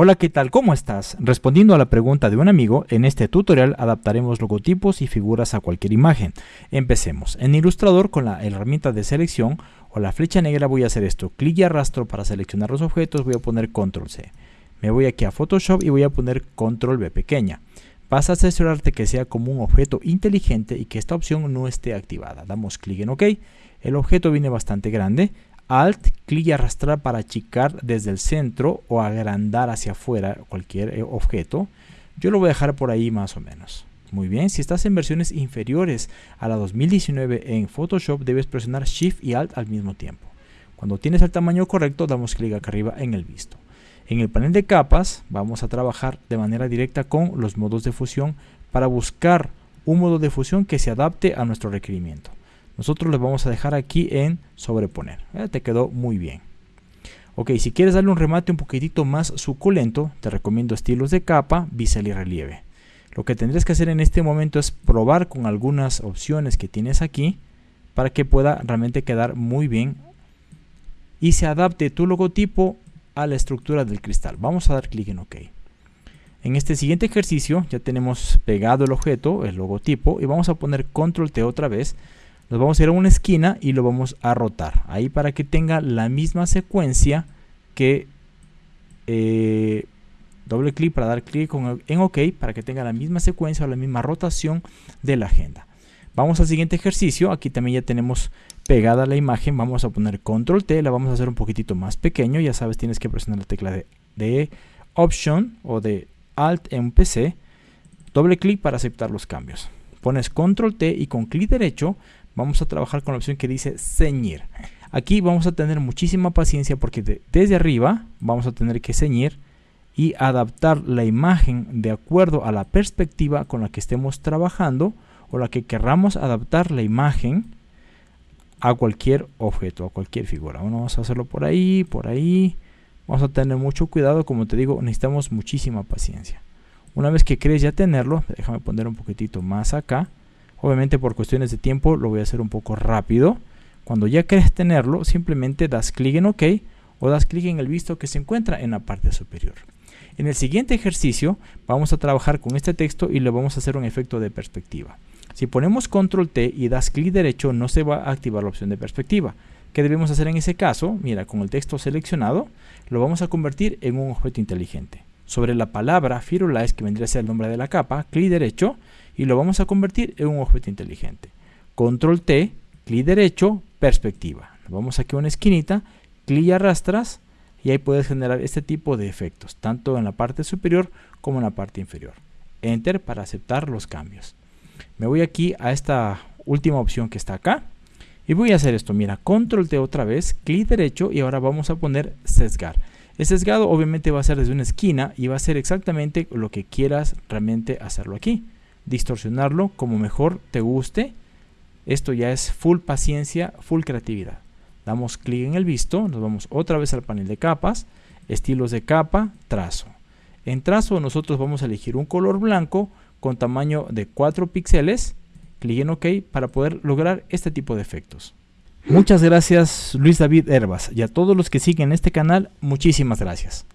Hola, ¿qué tal? ¿Cómo estás? Respondiendo a la pregunta de un amigo, en este tutorial adaptaremos logotipos y figuras a cualquier imagen. Empecemos. En Illustrator con la herramienta de selección o la flecha negra voy a hacer esto. Clic y arrastro para seleccionar los objetos, voy a poner Control C. Me voy aquí a Photoshop y voy a poner Control V pequeña. Vas a asegurarte que sea como un objeto inteligente y que esta opción no esté activada. Damos clic en OK. El objeto viene bastante grande. Alt, clic y arrastrar para achicar desde el centro o agrandar hacia afuera cualquier eh, objeto. Yo lo voy a dejar por ahí más o menos. Muy bien, si estás en versiones inferiores a la 2019 en Photoshop, debes presionar Shift y Alt al mismo tiempo. Cuando tienes el tamaño correcto, damos clic acá arriba en el visto. En el panel de capas, vamos a trabajar de manera directa con los modos de fusión para buscar un modo de fusión que se adapte a nuestro requerimiento. Nosotros le vamos a dejar aquí en sobreponer. Eh, te quedó muy bien. Ok, si quieres darle un remate un poquitito más suculento, te recomiendo estilos de capa, bisel y relieve. Lo que tendrías que hacer en este momento es probar con algunas opciones que tienes aquí para que pueda realmente quedar muy bien y se adapte tu logotipo a la estructura del cristal. Vamos a dar clic en OK. En este siguiente ejercicio ya tenemos pegado el objeto, el logotipo, y vamos a poner Control T otra vez nos vamos a ir a una esquina y lo vamos a rotar. Ahí para que tenga la misma secuencia que eh, doble clic para dar clic en OK para que tenga la misma secuencia o la misma rotación de la agenda. Vamos al siguiente ejercicio. Aquí también ya tenemos pegada la imagen. Vamos a poner Control T. La vamos a hacer un poquitito más pequeño. Ya sabes, tienes que presionar la tecla de, de Option o de Alt en un PC. Doble clic para aceptar los cambios. Pones Control T y con clic derecho vamos a trabajar con la opción que dice ceñir. Aquí vamos a tener muchísima paciencia porque desde arriba vamos a tener que ceñir y adaptar la imagen de acuerdo a la perspectiva con la que estemos trabajando o la que querramos adaptar la imagen a cualquier objeto, a cualquier figura. vamos a hacerlo por ahí, por ahí. Vamos a tener mucho cuidado, como te digo, necesitamos muchísima paciencia. Una vez que crees ya tenerlo, déjame poner un poquitito más acá. Obviamente por cuestiones de tiempo lo voy a hacer un poco rápido. Cuando ya quieres tenerlo, simplemente das clic en OK o das clic en el visto que se encuentra en la parte superior. En el siguiente ejercicio vamos a trabajar con este texto y le vamos a hacer un efecto de perspectiva. Si ponemos control T y das clic derecho no se va a activar la opción de perspectiva. ¿Qué debemos hacer en ese caso? Mira, con el texto seleccionado lo vamos a convertir en un objeto inteligente. Sobre la palabra Firulais, que vendría a ser el nombre de la capa, clic derecho y lo vamos a convertir en un objeto inteligente. Control T, clic derecho, perspectiva. Vamos aquí a una esquinita, clic y arrastras y ahí puedes generar este tipo de efectos, tanto en la parte superior como en la parte inferior. Enter para aceptar los cambios. Me voy aquí a esta última opción que está acá y voy a hacer esto. Mira, control T otra vez, clic derecho y ahora vamos a poner sesgar. El sesgado obviamente va a ser desde una esquina y va a ser exactamente lo que quieras realmente hacerlo aquí distorsionarlo como mejor te guste. Esto ya es full paciencia, full creatividad. Damos clic en el visto, nos vamos otra vez al panel de capas, estilos de capa, trazo. En trazo nosotros vamos a elegir un color blanco con tamaño de 4 píxeles, clic en OK para poder lograr este tipo de efectos. Muchas gracias Luis David Herbas y a todos los que siguen este canal, muchísimas gracias.